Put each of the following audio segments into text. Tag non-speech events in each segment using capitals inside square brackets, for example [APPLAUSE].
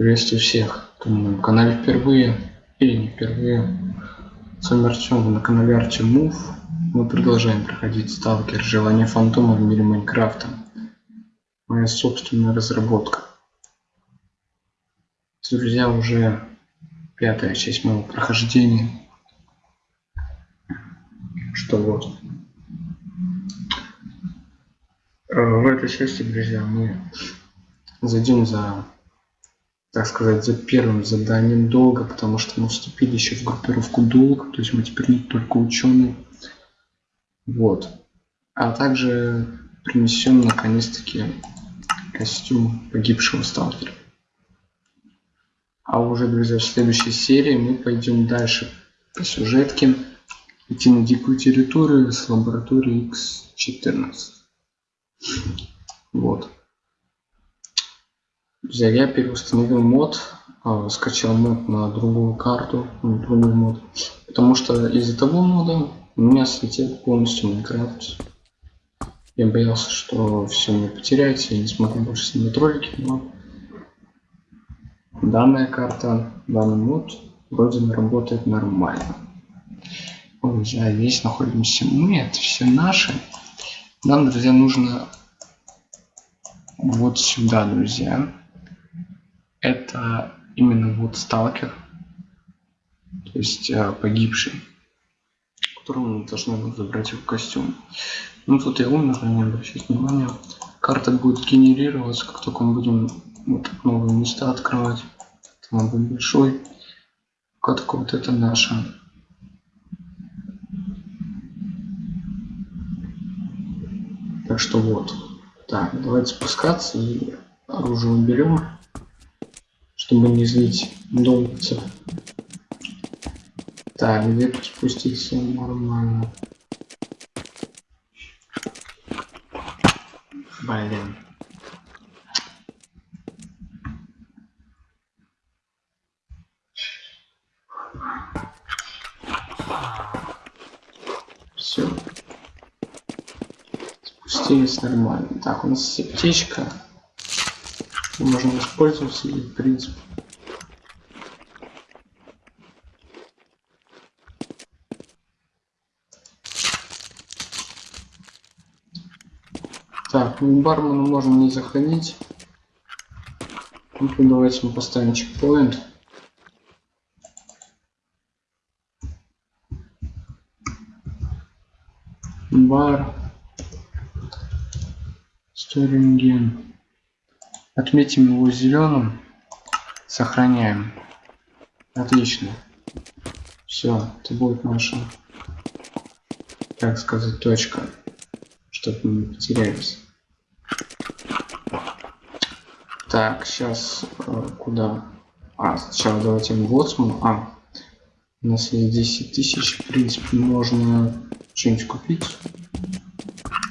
Приветствую всех, кто на моем канале впервые или не впервые. С вами Артем, на канале Артем Мув. Мы продолжаем проходить сталкер Желание Фантома в мире Майнкрафта. Моя собственная разработка. Друзья, уже пятая часть моего прохождения. Что вот. Э, в этой части, друзья, мы зайдем за, так сказать, за первым заданием долго, потому что мы вступили еще в группировку долг, то есть мы теперь не только ученые. Вот. А также принесем наконец-таки костюм погибшего сталкера. А уже, друзья, в следующей серии мы пойдем дальше по сюжетке. Идти на дикую территорию с лабораторией X14. Вот. Друзья, я переустановил мод, а, скачал мод на другую карту, на другой мод, потому что из-за того мода у меня слетел полностью Майнкрафт. Я боялся, что все мне потеряется, я не смогу больше снимать ролики, но данная карта, данный мод вроде работает нормально. Друзья, здесь находимся мы, это все наши. Нам, друзья, нужно вот сюда, друзья это именно вот сталкер, то есть э, погибший, которого мы должны забрать в костюм. Ну тут я умер, не обращайте внимания. Карта будет генерироваться, как только мы будем вот новые места открывать. Там будет большой. Пока только вот это наша. Так что вот. Так, давайте спускаться и оружие уберем чтобы не злить долбцев. Так, где тут спуститься нормально? Блин. Все. Спустились нормально. Так, у нас аптечка можно воспользоваться и в принципе Так, ну бармена можно не заходить. Ну, давайте мы поставим чекпоинт. Бар. Сторинген. Отметим его зеленым. Сохраняем. Отлично. Все, это будет наша, так сказать, точка, чтобы мы не потерялись. Так, сейчас э, куда? А, сначала давайте Лоцман. А, у нас есть 10 тысяч, в принципе, можно что-нибудь купить.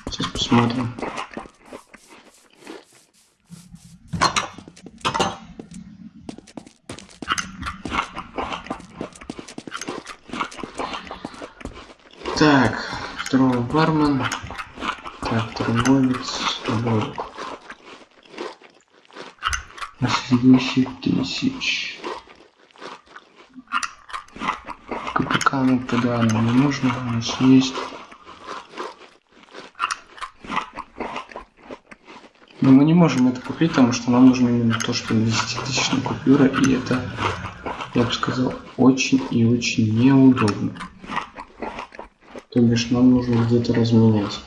Сейчас посмотрим. Так, бармен. Так, торговец. На следующих тысяч. КПК ну тогда нам не нужно, у нас есть. Но мы не можем это купить, потому что нам нужно именно то, что 10 тысячная купюра, и это, я бы сказал, очень и очень неудобно. То бишь нам нужно где-то разменять.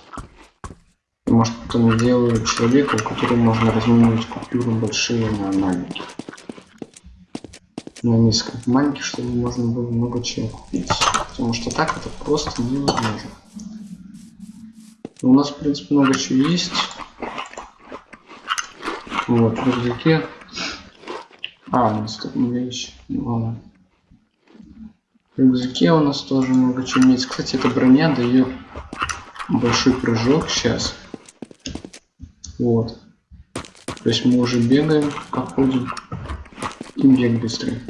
Может потом сделаю человека, у которого можно разменять купюры большие на маленькие. На несколько маленьких, чтобы можно было много чего купить. Потому что так это просто невозможно. У нас, в принципе, много чего есть. Вот, в рюкзаке. А, у нас тут вещь. Ладно. Рюкзаке у нас тоже много чего есть. Кстати, эта броня дает большой прыжок сейчас. Вот. То есть мы уже бегаем, как ходим. И бег быстрый.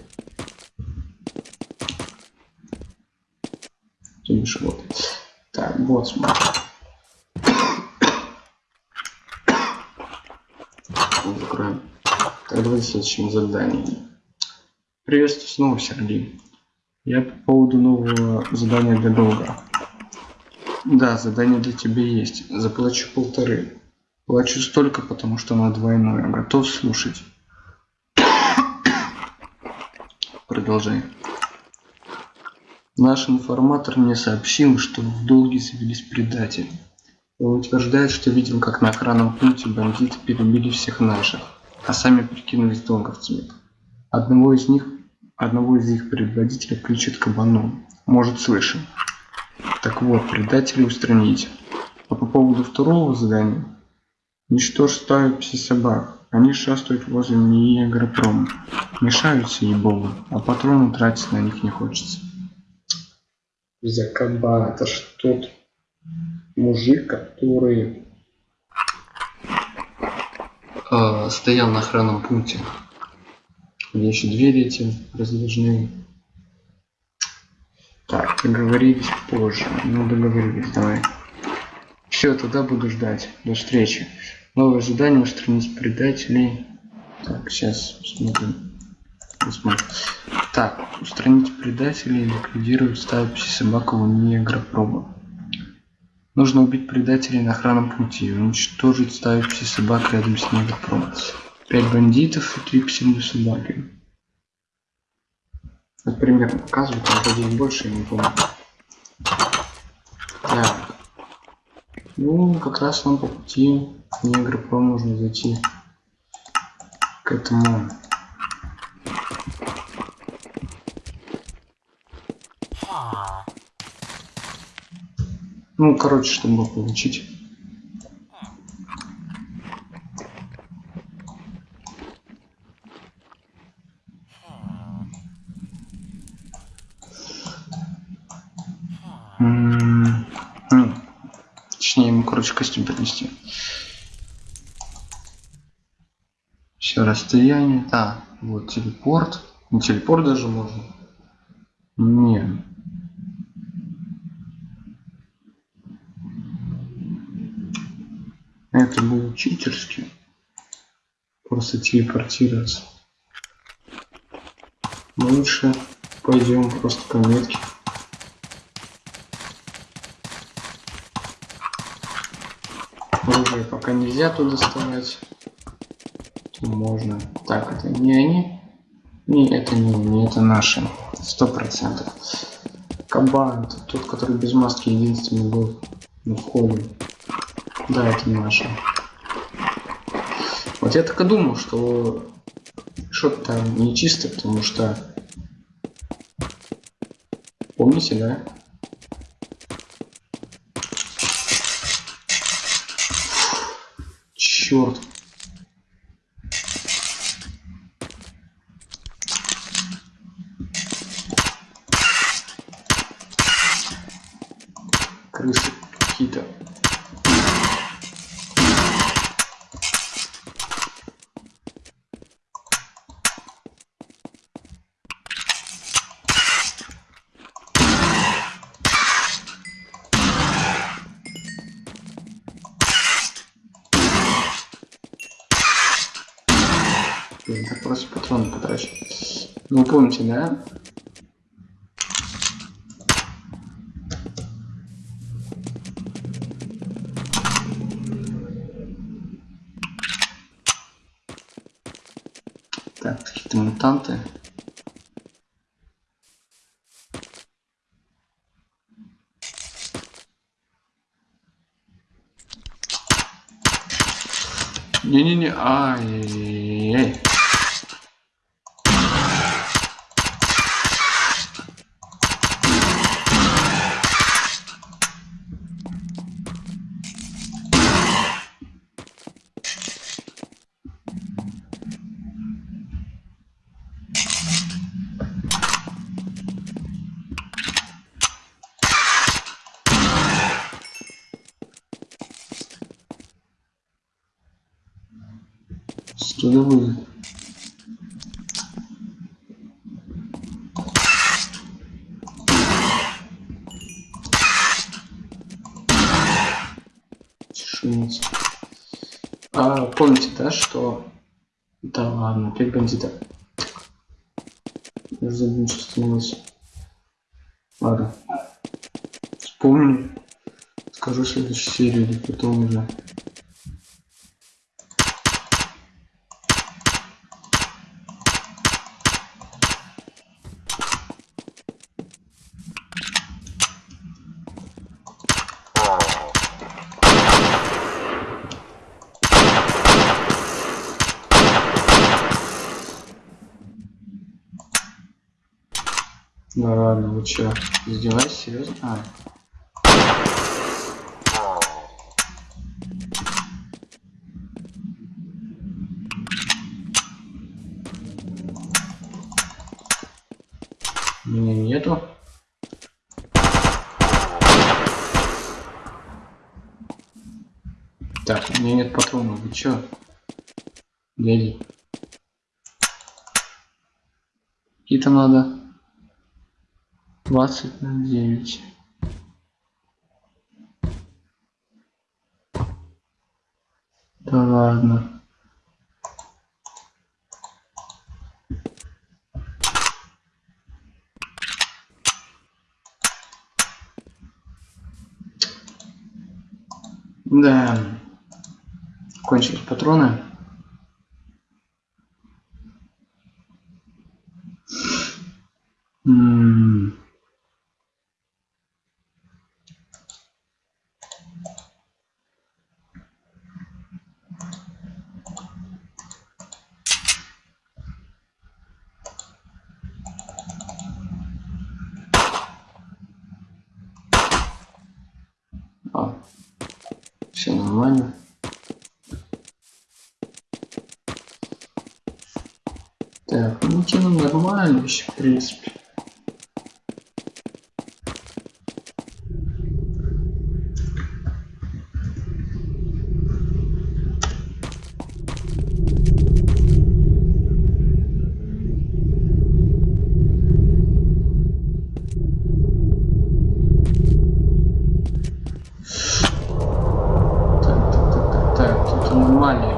То вот. Так, вот смотри. Закроем. Так, давайте следующим заданием. Приветствую снова, Сергей. Я по поводу нового задания для долга. Да, задание для тебя есть. Заплачу полторы. Плачу столько, потому что оно двойное. Готов слушать. Продолжай. Наш информатор мне сообщил, что в долге завелись предатели. Он утверждает, что видел, как на охранном пункте бандиты перебили всех наших, а сами прикинулись долговцами. Одного из них, одного из их предводителей включит кабаном. Может, слышим. Так вот, предателей устранить. А по поводу второго задания. Ничтожь стаю пси-собак. Они шастают возле НИИ Агропрома. Мешаются ей-богу, а патроны тратить на них не хочется. Закаба, это ж тот мужик, который э, стоял на охранном пункте. Где еще двери эти раздвижные. Так, договорились позже. Ну, договорились, давай. Все, тогда буду ждать. До встречи. Новое задание устранить предателей. Так, сейчас посмотрим. посмотрим. Так, устранить предателей, ликвидировать стаю пси-собакового мини-агропроба. Нужно убить предателей на охранном пути и уничтожить стаю пси-собак рядом с негропромом. Пять бандитов и три пси-собаки. Это примерно показывает, а вроде больше, я не помню. Так. Ну, как раз нам по пути негропром нужно зайти к этому Ну, короче, чтобы получить. М Короче, костюм принести. Все расстояние. А, вот телепорт. Не телепорт даже можно. Не. Это было читерски. Просто телепортироваться. Лучше пойдем просто по метке. Оружие пока нельзя туда доставать. Можно. Так, это не они. Не, это не они, это наши. Сто процентов. Кабан, это тот, который без маски единственный был на входе. Да, это наша. Вот я так и думал, что что-то там нечисто, потому что... Помните, да? Черт. Крысы какие-то. Блин, так просто патроны потрачу. Ну, помните, да? Так, какие-то мутанты. Не-не-не, ай-яй-яй. Что это будет? Тишиница. А, помните, да, Да ладно, опять бандита. Я что становилось. Ладно. Вспомню. Скажу следующую серию или потом уже. Да ладно, вы чё, издеваетесь, серьезно? А. Меня нету. Так, у меня нет патронов, вы чё? Дядя. Какие-то надо. 20 на 9. Да ладно. Да. Кончились патроны. М А, все нормально. Так, ну кино нормально еще, в принципе. Так, так, так, так, так, тут аномалия.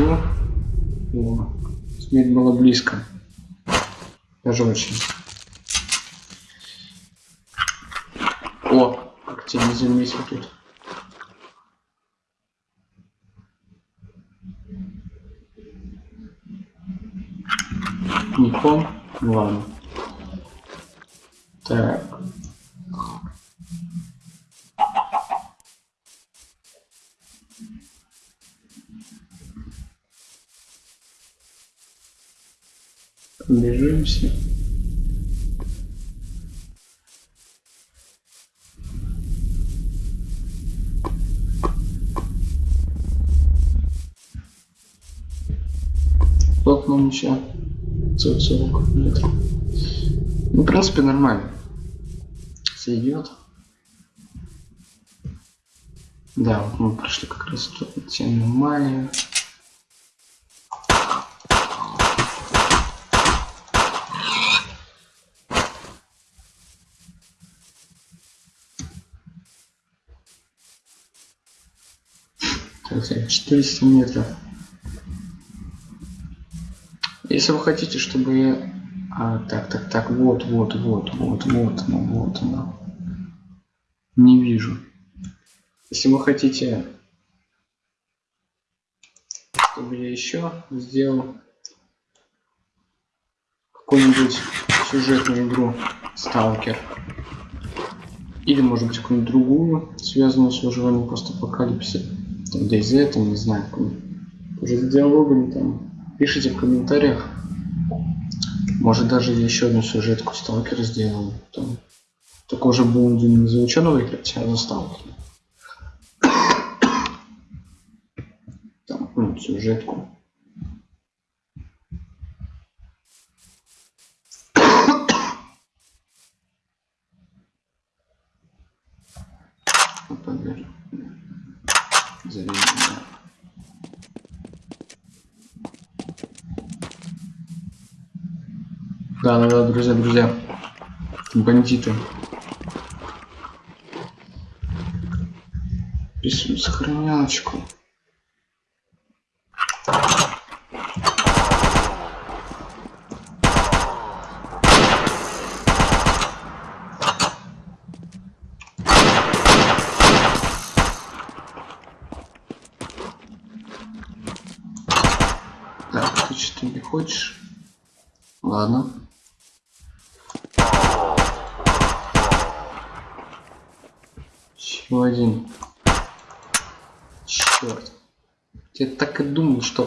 Пойду. О, смерть была близко. Даже очень. О, как тебе не заметил тут. Никон? Ладно. Так. Бежимся. Нам еще? 40 метров. Ну, в принципе, нормально. Сойдет. Да, вот мы прошли как раз тут эти 400 метров. Если вы хотите, чтобы я... А, так, так, так, вот, вот, вот, вот, вот оно, вот оно. Не вижу. Если вы хотите, чтобы я еще сделал какую-нибудь сюжетную игру Сталкер. Или, может быть, какую-нибудь другую, связанную с выживанием постапокалипсиса. Там DayZ, там, не знаю, уже с диалогами там. Пишите в комментариях. Может даже еще одну сюжетку Сталкера сделаем. Там. Только уже будем не за ученого играть, а за Сталкера. Там, ну, сюжетку. Поверь. Зови. Да, да, да, друзья, друзья. Бандиты. Писем сохранялочку. Значит, ты не хочешь? Ладно. Еще один. Черт. Я так и думал, что...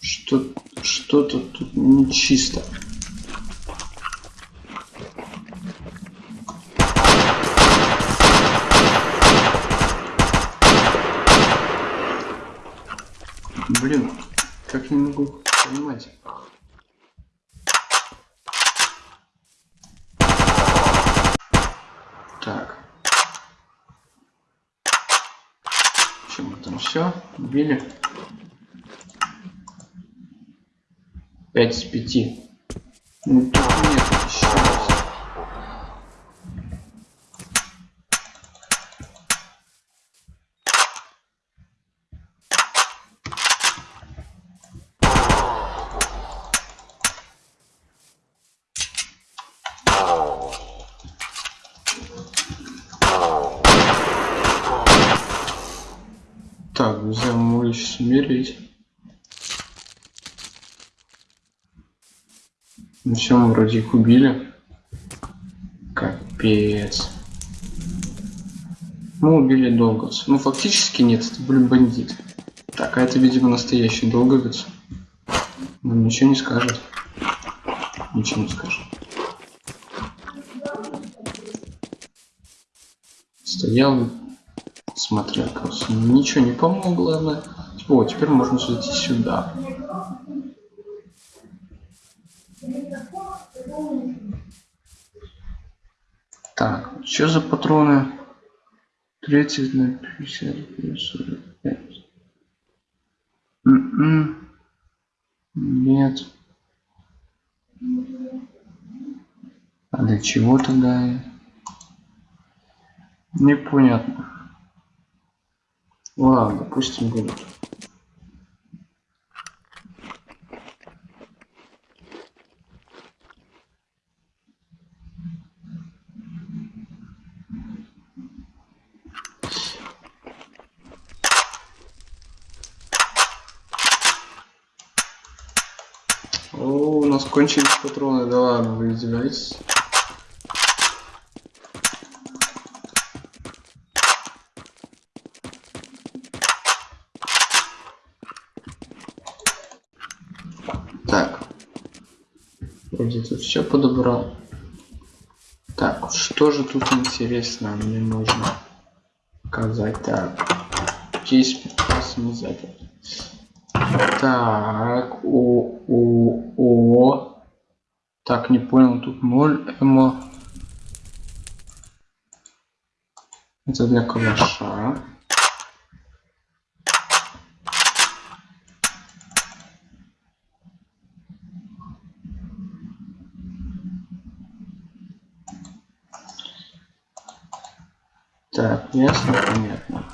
Что что-то тут нечисто. Блин, как не могу понимать. Так. Чем мы там все? Убили. 5 из 5. Ну тут нет еще раз. Так, друзья, мы сейчас умереть. Ну все, мы вроде их убили. Капец. Мы убили долговца. Ну фактически нет, это блин бандит. Так, а это, видимо, настоящий долговец. Нам ничего не скажет. Ничего не скажет. Стоял, смотрел, кажется, ничего не помогло. Ладно. О, теперь можно зайти сюда. Что за патроны? 30 на 50 плюс 45. М -м. Нет. А для чего тогда? Непонятно. Ладно, допустим, будут. О, у нас кончились патроны, да ладно, вы издеваетесь. Так. Вроде тут все подобрал. Так, что же тут интересно мне нужно показать? Так, здесь прекрасно не запер. Так, о, о. Не понял, тут 0 эмо. Это для калаша. Так, ясно, понятно.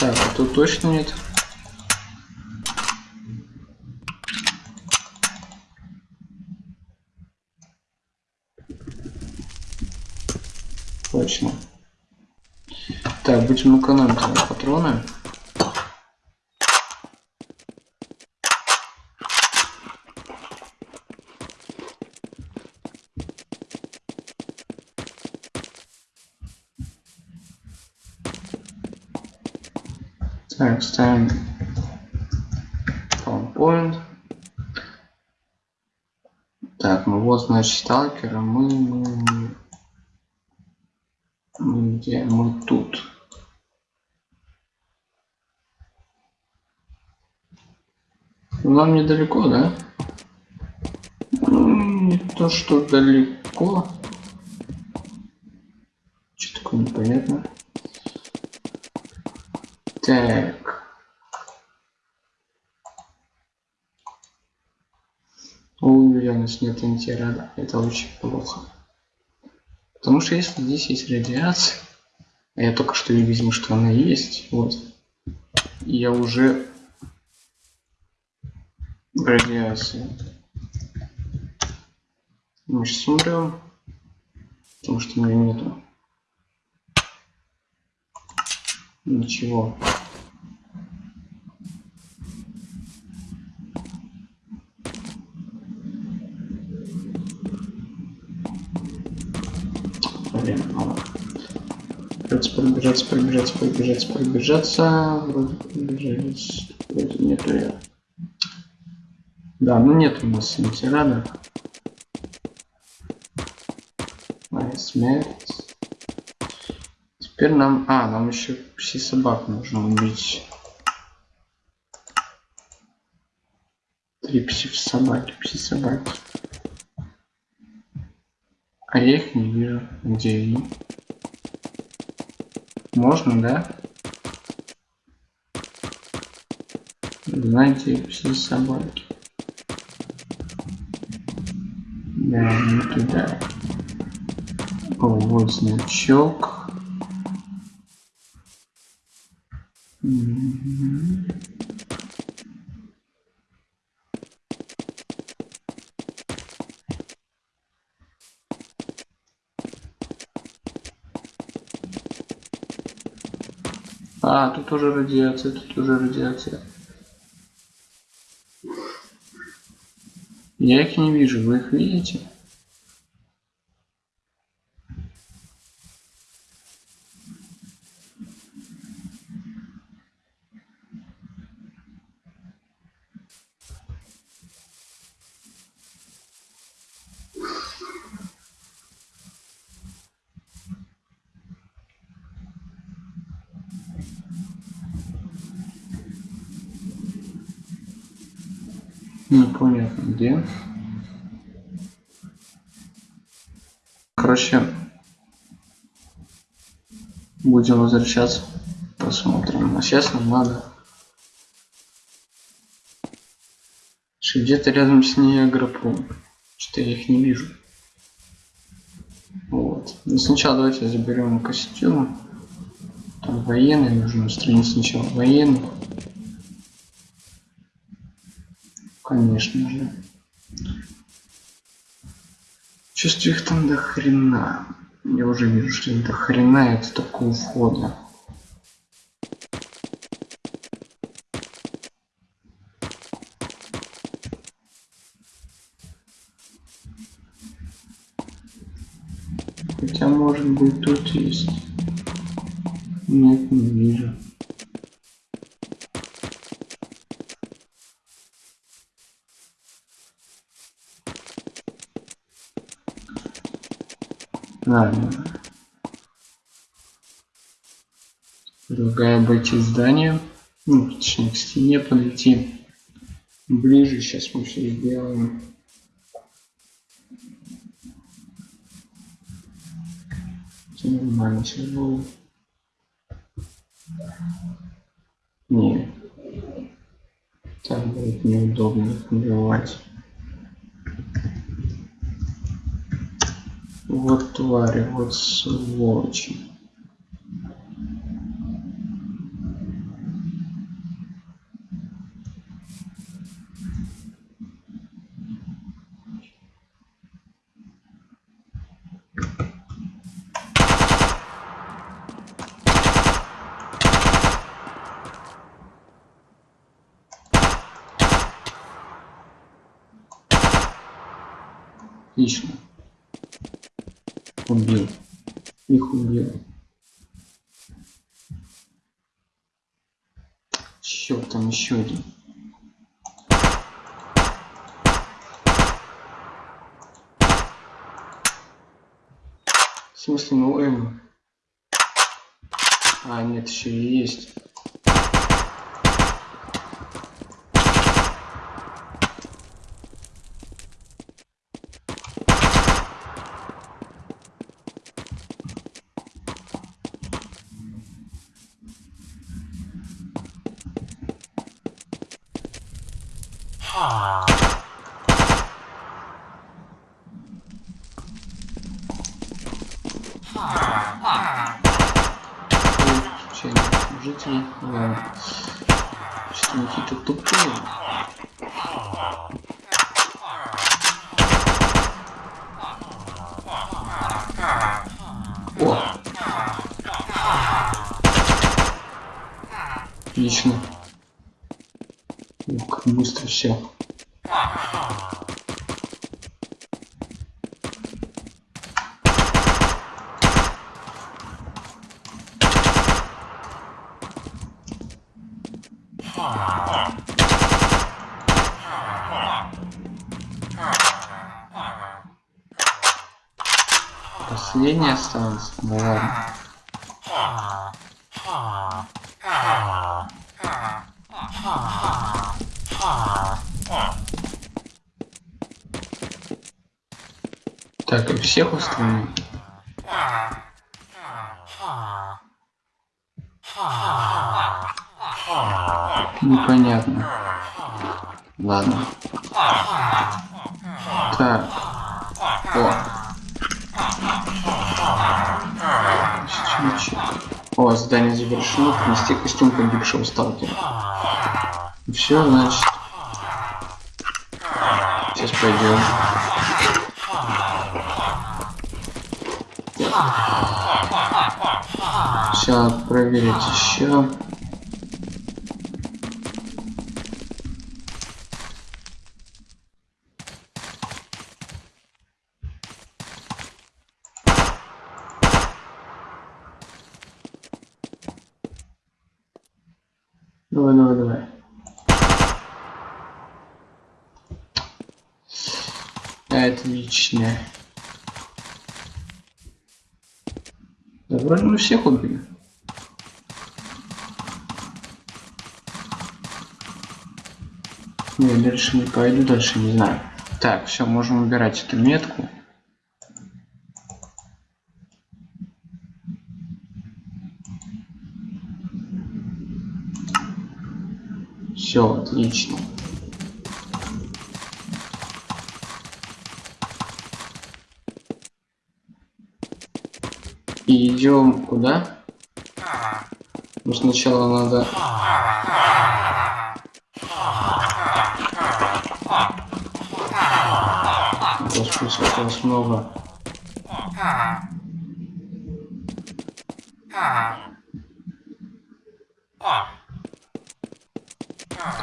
Так, а тут точно нет. Точно. Так, будем экономить патроны. Так, ставим PowerPoint. Так, ну вот, значит, сталкера мы, мы, мы, мы где? Мы тут. Нам недалеко, да? Ну, не то, что далеко. Что такое непонятно. Так. У уверенность нет антирада. Это очень плохо. Потому что если здесь есть радиация, а я только что видел, что она есть, вот, я уже в радиации. Мы сейчас умрем, потому что у меня нету ничего. Пробежаться, пробежаться, пробежаться, пробежаться. Вроде пробежались. Вроде нету я. Да, ну нет у нас синтирада. Моя смерть. Теперь нам... А, нам еще все собак нужно убить. Три пси-собаки, пси-собаки. А я их не вижу. Где они? Можно, да? Знаете, все собаки. Да, не туда. О, вот значок. Угу. Уже радиация, тут уже радиация. Я их не вижу, вы их видите? Непонятно где. Короче, будем возвращаться. Посмотрим. А сейчас нам надо где-то рядом с ней агропром. Что я их не вижу. Вот. Но сначала давайте заберем костюм. Там военный нужно устранить сначала военных. Конечно же. Чувствую их там до хрена. Я уже вижу, что их до хрена это такого входа. Хотя может быть тут есть. Нет, не вижу. Ладно. Предлагаю обойти здание. Ну, точнее, к стене подойти. Ближе сейчас мы все сделаем. Все нормально сейчас будет. Не. Так будет неудобно их Вот твари, вот сволочи. Отлично убил. Их убил. Черт, там еще один. В смысле, ну М. А, нет, еще и есть. Последний осталось. Ну ладно. Так, и всех устранил. Непонятно. Ладно. Так. Чуть-чуть. О, задание завершено. Принести костюм погибшего сталкера. Все, значит. Сейчас пойдем. Сейчас проверить еще. Давай, давай, давай. Отлично. Да вроде мы всех убили. Не, дальше не пойду, дальше не знаю. Так, все, можем убирать эту метку. Все, отлично. И идем куда? Ну сначала надо... Сколько вас много.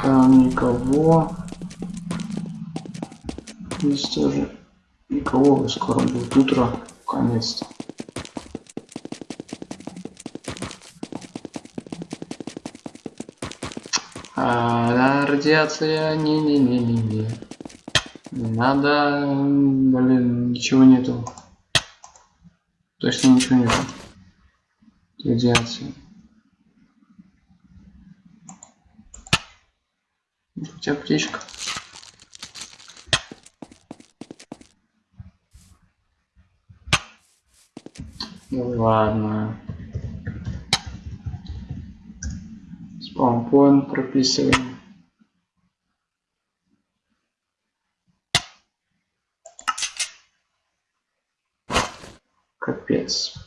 Там никого. Здесь тоже никого. Скоро будет утро. Конец-то. А, радиация, не-не-не-не-не. Не надо, блин, ничего нету. Точно ничего нету. Радиация. Тебя птичка. Ну ладно. Спампоинт прописываем. kids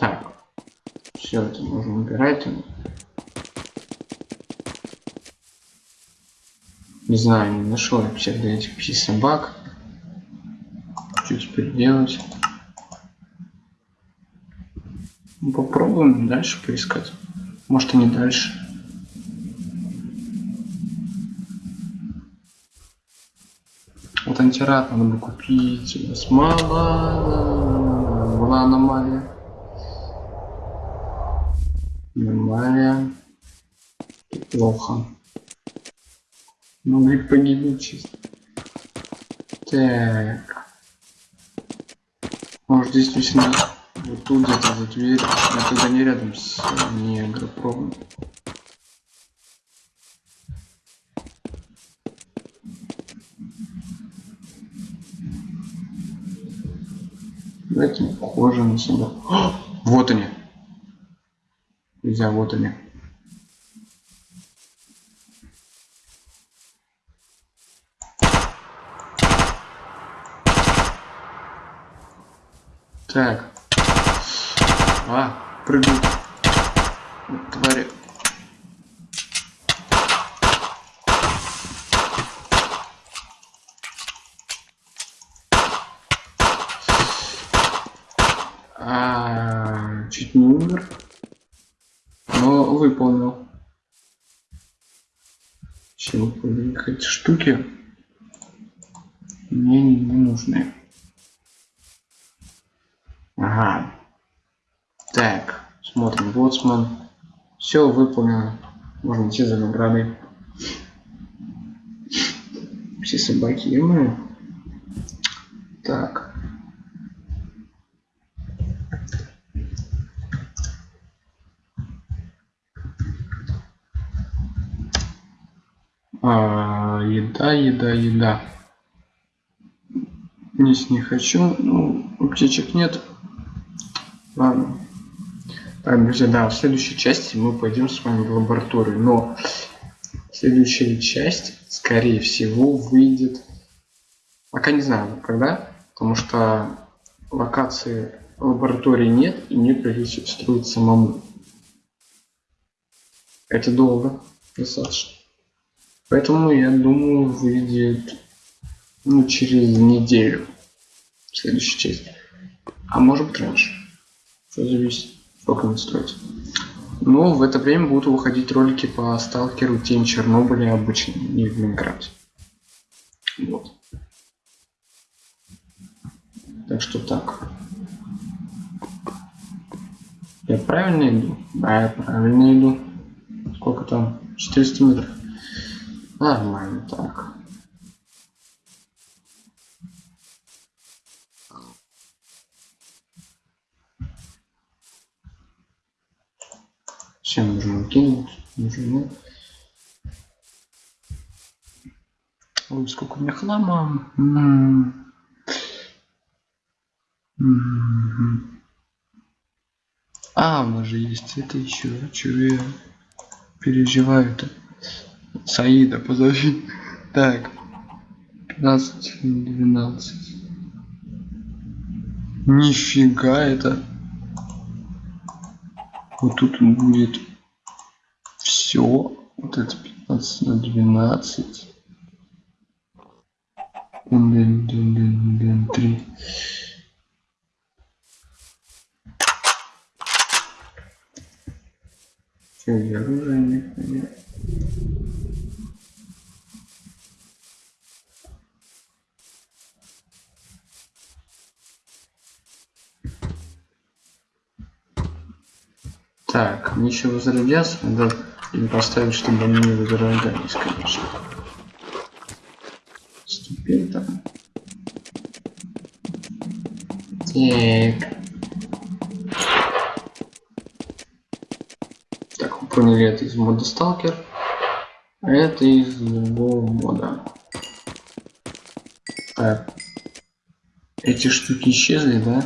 Капец. Все это можно убирать. Не знаю, не нашел вообще для этих пси собак. Что теперь делать? Ну, попробуем дальше поискать. Может и не дальше. Вот антирад надо бы купить. У мало. Была. Аномалия. Плохо. Могли погибнуть чисто. Так. Может действительно вот тут где-то за дверь. Это не рядом с негропромом. Это не похоже на себя. Вот они. Нельзя, вот они. Так. А, прыгают. Твари. А, чуть не умер. Но выполнил. Чем эти штуки мне не нужны. Ага. Так, смотрим. Боцман. Все выполнено. Можно идти за наградой. Все собаки ему. Так. А, еда, еда, еда. Низ не хочу. Ну, аптечек нет. Ладно. Так, друзья, да, в следующей части мы пойдем с вами в лабораторию. Но следующая часть, скорее всего, выйдет... Пока не знаю, когда. Потому что локации лаборатории нет, и мне придется строить самому. Это долго, достаточно. Поэтому, я думаю, выйдет ну, через неделю следующая часть. А может быть раньше. Все зависит, сколько он стоит. Но в это время будут выходить ролики по сталкеру Тень Чернобыля обычно, не в Майнкрафте. Вот. Так что так. Я правильно иду? Да, я правильно иду. Сколько там? 400 метров. Нормально так. Все нужно кинуть. Нужно. Ой, сколько у меня хлама. М -м -м а, у нас же есть это еще. Чего я переживаю-то? Саида, позови. Так. 15, 12. Нифига это. Вот тут будет все. Вот это 15 на 12. 3. Все, я оружие не понятно. Так, мне еще возродятся, надо им поставить, чтобы они не возрождались, конечно. Ступень там. Так. Так, вы поняли, это из мода Сталкер. А это из другого мода. Так. Эти штуки исчезли, да?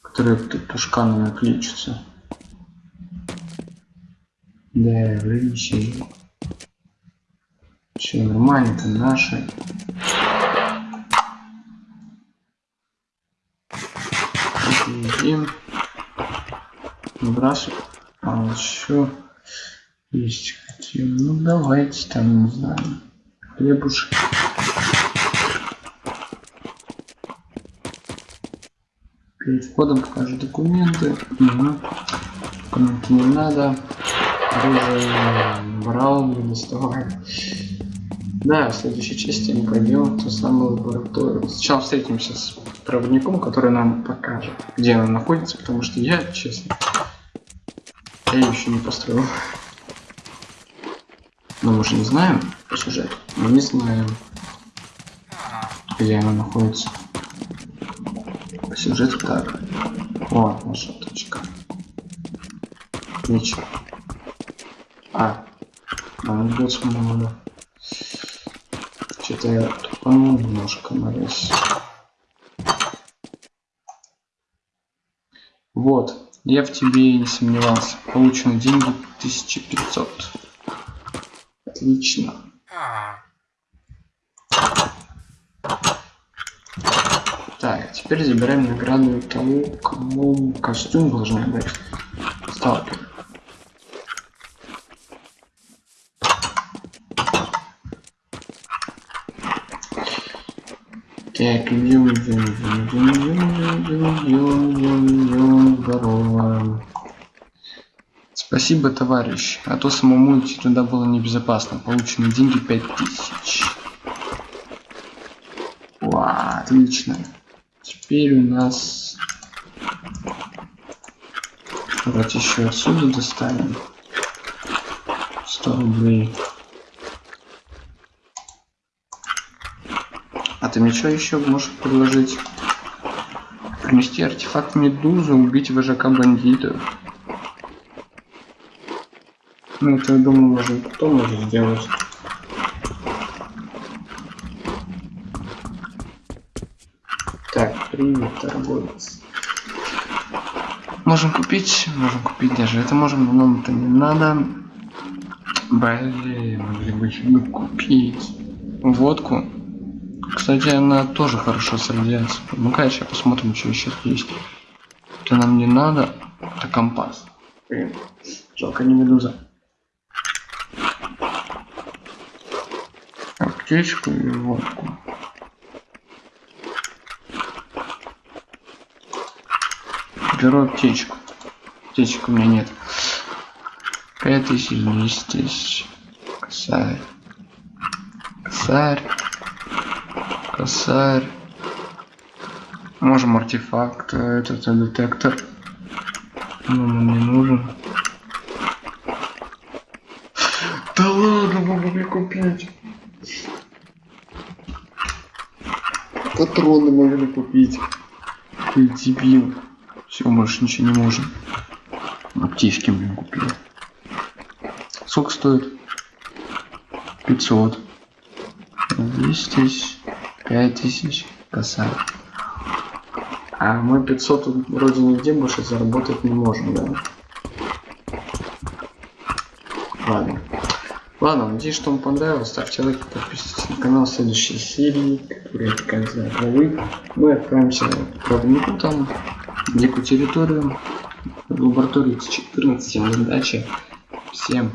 Которые тут тушканами кличутся. Да, вылечили. Все нормально, это наши. Едим. Выбрасываем. А еще есть хотим. Ну давайте там, не знаю. Хлебушек. Перед входом покажу документы. Угу. Документы не надо. Оружие брал, не доставай. Да, в следующей части мы пойдем в ту самую лабораторию. Сначала встретимся с проводником, который нам покажет, где она находится, потому что я, честно, я ее еще не построил. Но мы же не знаем по сюжету. Мы не знаем, где она находится. По сюжету так. О, наша точка. Ничего. А, будет много. Что-то я тупанул немножко на весь. Вот, я в тебе и не сомневался. Получены деньги 1500. Отлично. Так, теперь забираем награду тому, кому костюм должны дать. Сталкер. Так, идем, идем, идем, идем, идем, идем, идем, идем, идем, здорово. Спасибо, товарищ, а то самому идти туда было небезопасно. Получены деньги 5000. Ва, отлично. Теперь у нас... Давайте еще отсюда достанем. 100 рублей. Ты мне что еще можешь предложить? Принести артефакт медузы, убить вожака бандитов. Ну это я думаю, может кто может сделать. Так, привет, торговец. Можем купить, можем купить даже это можем, нам это не надо. Блин, могли бы купить водку. Кстати, она тоже хорошо с радиацией. Ну-ка, сейчас посмотрим, что еще есть. Это нам не надо. Это компас. Блин, жалко не медуза. Аптечку и водку. Беру аптечку. Аптечек у меня нет. 5000, 10 тысяч. Косарь. Косарь. Косарь. Можем артефакт, этот э, детектор. Но он не нужен. [LAUGHS] Да ладно, мы могли купить. Патроны могли купить. Ты дебил. Все, больше ничего не можем. Аптечки, блин, купили. Сколько стоит? 500. 10 тысяч. 5000 косарь. А мы 500 вроде нигде больше заработать не можем, да? Ладно. Ладно, надеюсь, что вам понравилось. Ставьте лайки, подписывайтесь на канал. В следующей серии, которая конца главы, мы отправимся к проводнику там, в дикую территорию, в лабораторию 14. Всем удачи. Всем.